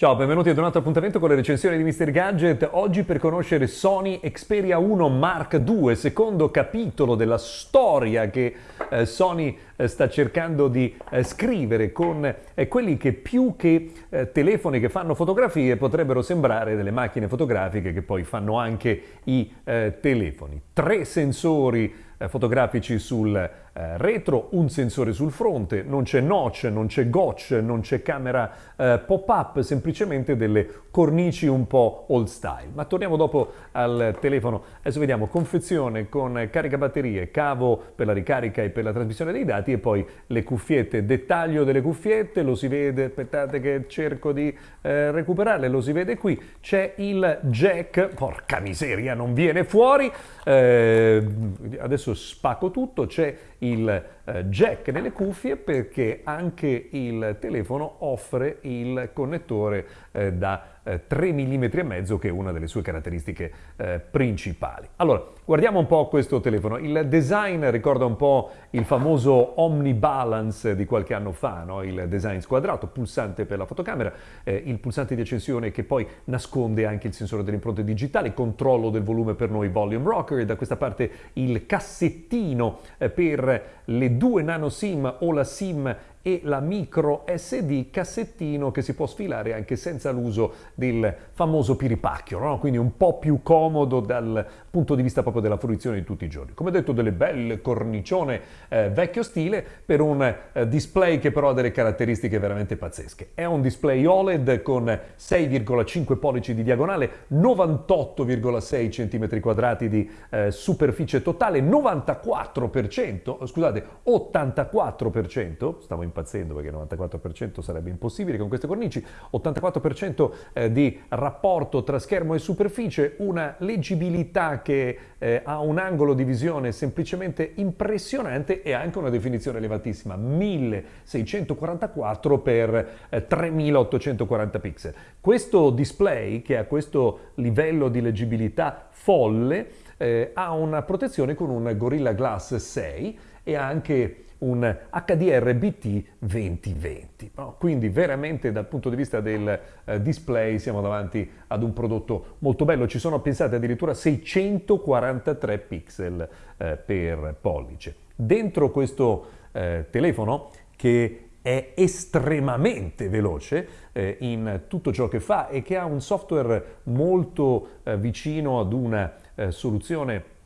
Ciao, benvenuti ad un altro appuntamento con le recensioni di Mr. Gadget. Oggi per conoscere Sony Xperia 1 Mark II, secondo capitolo della storia che eh, Sony eh, sta cercando di eh, scrivere con eh, quelli che più che eh, telefoni che fanno fotografie potrebbero sembrare delle macchine fotografiche che poi fanno anche i eh, telefoni. Tre sensori fotografici sul eh, retro, un sensore sul fronte, non c'è notch, non c'è gotch, non c'è camera eh, pop-up, semplicemente delle cornici un po' old style. Ma torniamo dopo al telefono. Adesso vediamo confezione con carica batterie, cavo per la ricarica e per la trasmissione dei dati e poi le cuffiette. Dettaglio delle cuffiette, lo si vede, aspettate che cerco di eh, recuperarle, lo si vede qui. C'è il jack, porca miseria, non viene fuori. Eh, adesso spacco tutto, c'è il eh, jack nelle cuffie perché anche il telefono offre il connettore eh, da eh, 3 mm e mezzo che è una delle sue caratteristiche eh, principali. Allora, guardiamo un po' questo telefono. Il design ricorda un po' il famoso Omnibalance di qualche anno fa, no? il design squadrato, pulsante per la fotocamera, eh, il pulsante di accensione che poi nasconde anche il sensore delle impronte digitali, controllo del volume per noi volume rocker e da questa parte il cassettino eh, per le due nano SIM o la SIM e la micro SD cassettino che si può sfilare anche senza l'uso del famoso piripacchio, no? quindi un po' più comodo dal punto di vista proprio della fruizione di tutti i giorni. Come detto, delle belle cornicione eh, vecchio stile per un eh, display che però ha delle caratteristiche veramente pazzesche. È un display OLED con 6,5 pollici di diagonale, 98,6 cm quadrati di eh, superficie totale, 94%, scusate, 84%, stavo impazzendo perché 94% sarebbe impossibile con queste cornici, 84% eh, di rapporto tra schermo e superficie, una leggibilità che eh, ha un angolo di visione semplicemente impressionante e anche una definizione elevatissima, 1644 per eh, 3840 pixel. Questo display che ha questo livello di leggibilità folle eh, ha una protezione con un Gorilla Glass 6 e anche un HDR BT 2020. No? Quindi veramente dal punto di vista del eh, display siamo davanti ad un prodotto molto bello. Ci sono pensate addirittura 643 pixel eh, per pollice. Dentro questo eh, telefono che è estremamente veloce eh, in tutto ciò che fa e che ha un software molto eh, vicino ad una eh, soluzione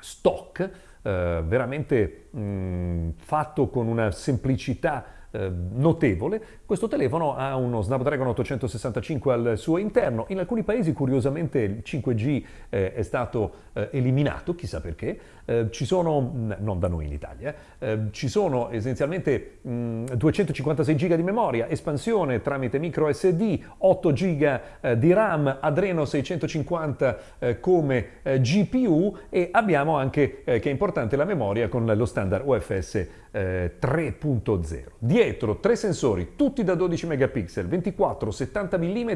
stock eh, veramente mh, fatto con una semplicità eh, notevole, questo telefono ha uno Snapdragon 865 al suo interno. In alcuni paesi, curiosamente, il 5G eh, è stato eh, eliminato, chissà perché. Eh, ci sono, non da noi in Italia, eh, ci sono essenzialmente mh, 256 GB di memoria, espansione tramite micro SD, 8 GB eh, di RAM, Adreno 650 come GPU e abbiamo anche, che è importante, la memoria con lo standard UFS 3.0. Dietro tre sensori, tutti da 12 megapixel, 24, 70 mm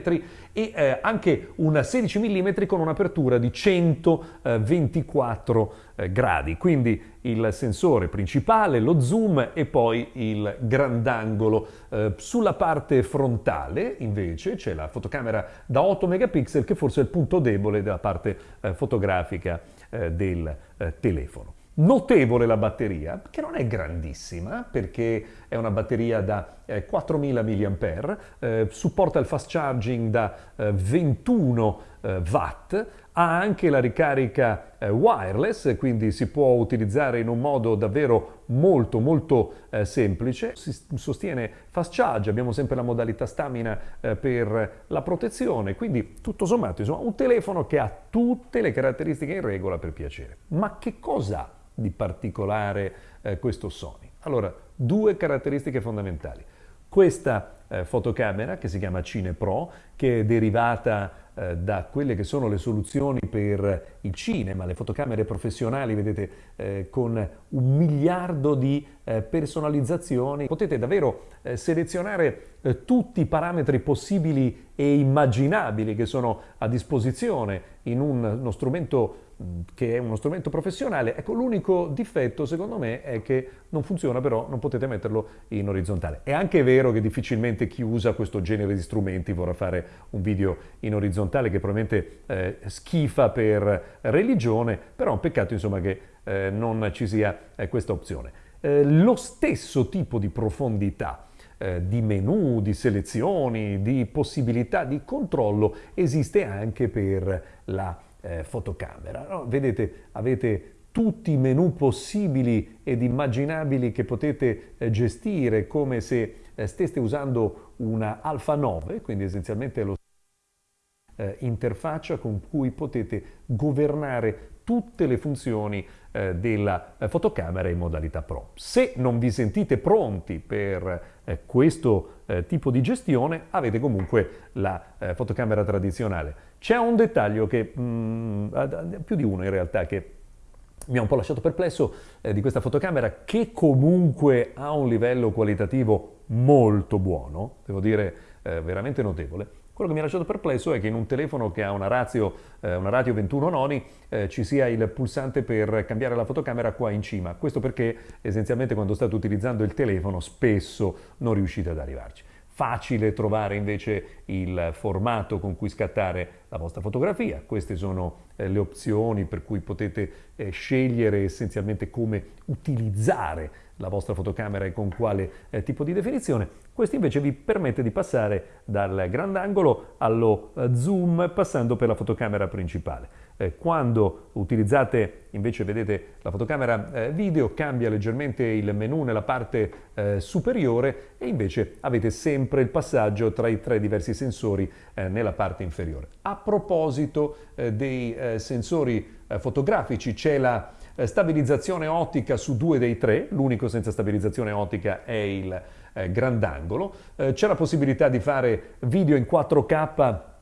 e eh, anche una 16 mm con un'apertura di 124 eh, gradi. Quindi il sensore principale, lo zoom e poi il grandangolo. Eh, sulla parte frontale invece c'è la fotocamera da 8 megapixel che forse è il punto debole della parte eh, fotografica eh, del eh, telefono. Notevole la batteria, che non è grandissima perché è una batteria da eh, 4000 mAh, eh, supporta il fast charging da eh, 21 eh, watt, ha anche la ricarica eh, wireless, quindi si può utilizzare in un modo davvero molto molto eh, semplice. Si sostiene fast charge, abbiamo sempre la modalità stamina per la protezione, quindi tutto sommato insomma, un telefono che ha tutte le caratteristiche in regola per piacere. Ma che cosa ha? Di particolare eh, questo Sony? Allora, due caratteristiche fondamentali. Questa eh, fotocamera che si chiama Cine Pro, che è derivata eh, da quelle che sono le soluzioni per il cinema, le fotocamere professionali, vedete, eh, con un miliardo di eh, personalizzazioni. Potete davvero eh, selezionare eh, tutti i parametri possibili e immaginabili che sono a disposizione in un, uno strumento che è uno strumento professionale. Ecco, l'unico difetto secondo me è che non funziona però, non potete metterlo in orizzontale. È anche vero che difficilmente chi usa questo genere di strumenti vorrà fare un video in orizzontale che probabilmente eh, schifa per religione, però è un peccato insomma che eh, non ci sia eh, questa opzione. Eh, lo stesso tipo di profondità eh, di menu, di selezioni, di possibilità di controllo esiste anche per la eh, fotocamera. No? Vedete, avete tutti i menu possibili ed immaginabili che potete eh, gestire come se eh, steste usando una Alpha 9, quindi essenzialmente lo eh, interfaccia con cui potete governare tutte le funzioni eh, della eh, fotocamera in modalità Pro. Se non vi sentite pronti per eh, questo eh, tipo di gestione, avete comunque la eh, fotocamera tradizionale. C'è un dettaglio che, mh, mm, più di uno in realtà, che mi ha un po' lasciato perplesso eh, di questa fotocamera che comunque ha un livello qualitativo molto buono, devo dire veramente notevole, quello che mi ha lasciato perplesso è che in un telefono che ha una ratio, eh, una ratio 21 noni eh, ci sia il pulsante per cambiare la fotocamera qua in cima. Questo perché essenzialmente quando state utilizzando il telefono spesso non riuscite ad arrivarci. Facile trovare invece il formato con cui scattare la vostra fotografia. Queste sono eh, le opzioni per cui potete eh, scegliere essenzialmente come utilizzare la vostra fotocamera e con quale eh, tipo di definizione. Questo invece vi permette di passare dal grandangolo allo eh, zoom passando per la fotocamera principale. Eh, quando utilizzate invece vedete la fotocamera eh, video cambia leggermente il menu nella parte eh, superiore e invece avete sempre il passaggio tra i tre diversi sensori eh, nella parte inferiore. A proposito eh, dei sensori fotografici c'è la stabilizzazione ottica su due dei tre, l'unico senza stabilizzazione ottica è il grandangolo, c'è la possibilità di fare video in 4K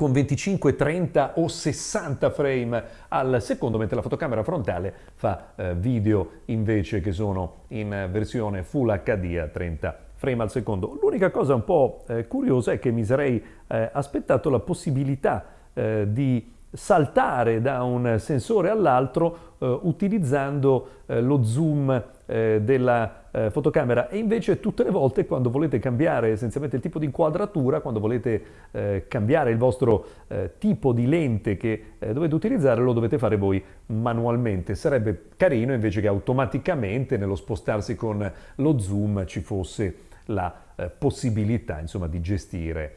con 25, 30 o 60 frame al secondo, mentre la fotocamera frontale fa eh, video invece che sono in versione Full HD a 30 frame al secondo. L'unica cosa un po' eh, curiosa è che mi sarei eh, aspettato la possibilità eh, di saltare da un sensore all'altro eh, utilizzando eh, lo zoom eh, della eh, fotocamera e invece tutte le volte quando volete cambiare essenzialmente il tipo di inquadratura, quando volete eh, cambiare il vostro eh, tipo di lente che dovete utilizzare lo dovete fare voi manualmente. Sarebbe carino invece che automaticamente nello spostarsi con lo zoom ci fosse la possibilità insomma, di gestire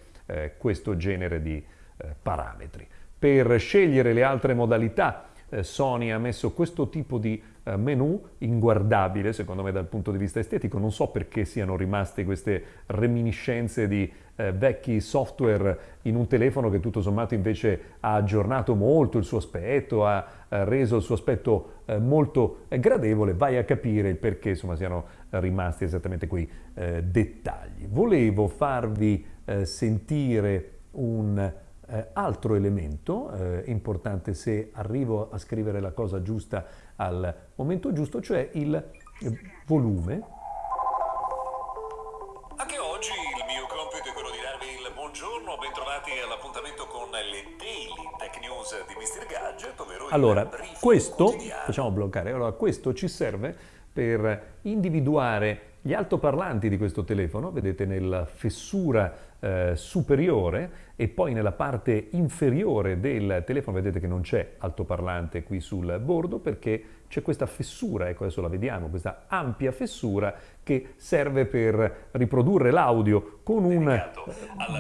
questo genere di parametri per scegliere le altre modalità eh, Sony ha messo questo tipo di eh, menu inguardabile secondo me dal punto di vista estetico, non so perché siano rimaste queste reminiscenze di eh, vecchi software in un telefono che tutto sommato invece ha aggiornato molto il suo aspetto, ha eh, reso il suo aspetto eh, molto eh, gradevole, vai a capire il perché insomma siano rimasti esattamente quei dettagli. Volevo farvi sentire un eh, altro elemento eh, importante se arrivo a scrivere la cosa giusta al momento giusto, cioè il eh, volume. Anche oggi il mio compito è quello di darvi il buongiorno, bentrovati all'appuntamento con le Daily Tech News di Mr. Gadget, ovvero allora, questo, facciamo bloccare, allora questo ci serve per individuare gli altoparlanti di questo telefono, vedete nella fessura eh, superiore e poi nella parte inferiore del telefono, vedete che non c'è altoparlante qui sul bordo perché c'è questa fessura, ecco adesso la vediamo, questa ampia fessura che serve per riprodurre l'audio con un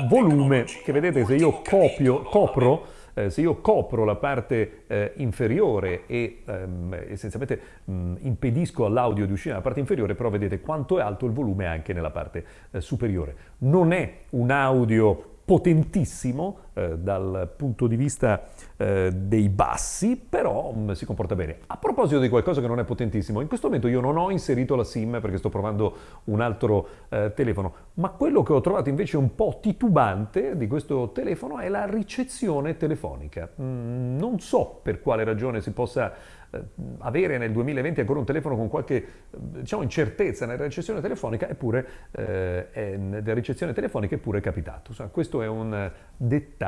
volume che vedete se io copio, copro eh, se io copro la parte eh, inferiore e ehm, essenzialmente mh, impedisco all'audio di uscire dalla parte inferiore, però vedete quanto è alto il volume anche nella parte eh, superiore. Non è un audio potentissimo eh, dal punto di vista eh, dei bassi, però mh, mm, si comporta bene. A proposito di qualcosa che non è potentissimo, in questo momento io non ho inserito la SIM perché sto provando un altro eh, telefono, ma quello che ho trovato invece un po' titubante di questo telefono è la ricezione telefonica. Mm, non so per quale ragione si possa eh, avere nel 2020 ancora un telefono con qualche diciamo, incertezza nella ricezione telefonica, eppure eh, è, nella ricezione telefonica eppure è capitato. Insomma, questo è un dettaglio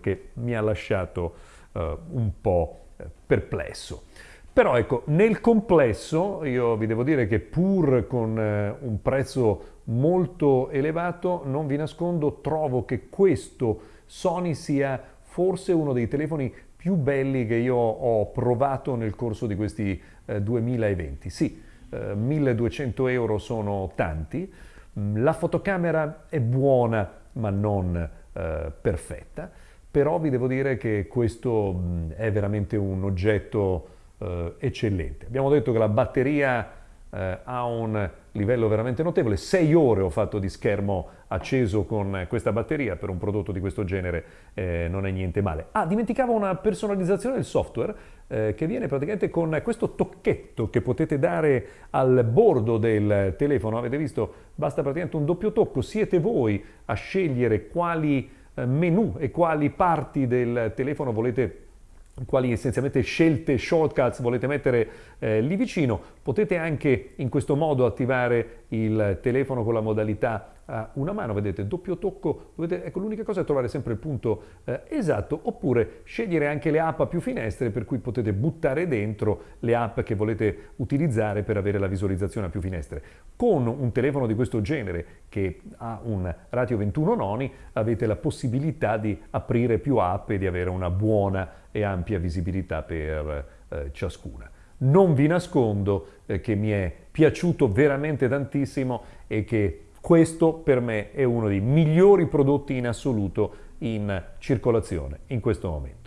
che mi ha lasciato eh, un po' eh, perplesso. Però ecco, nel complesso io vi devo dire che pur con eh, un prezzo molto elevato, non vi nascondo, trovo che questo Sony sia forse uno dei telefoni più belli che io ho provato nel corso di questi eh, 2020. Sì, eh, 1200 euro sono tanti, mm, la fotocamera è buona ma non eh, perfetta, però vi devo dire che questo mh, è veramente un oggetto eh, eccellente. Abbiamo detto che la batteria eh, ha un livello veramente notevole, 6 ore ho fatto di schermo acceso con questa batteria per un prodotto di questo genere eh, non è niente male. Ah, dimenticavo una personalizzazione del software eh, che viene praticamente con questo tocchetto che potete dare al bordo del telefono, avete visto? Basta praticamente un doppio tocco, siete voi a scegliere quali eh, menu e quali parti del telefono volete quali essenzialmente scelte shortcuts volete mettere eh, lì vicino. Potete anche in questo modo attivare il telefono con la modalità a una mano, vedete, doppio tocco, dovete, ecco l'unica cosa è trovare sempre il punto eh, esatto, oppure scegliere anche le app a più finestre per cui potete buttare dentro le app che volete utilizzare per avere la visualizzazione a più finestre. Con un telefono di questo genere che ha un ratio 21 noni avete la possibilità di aprire più app e di avere una buona e ampia visibilità per eh, ciascuna. Non vi nascondo eh, che mi è piaciuto veramente tantissimo e che questo per me è uno dei migliori prodotti in assoluto in circolazione in questo momento.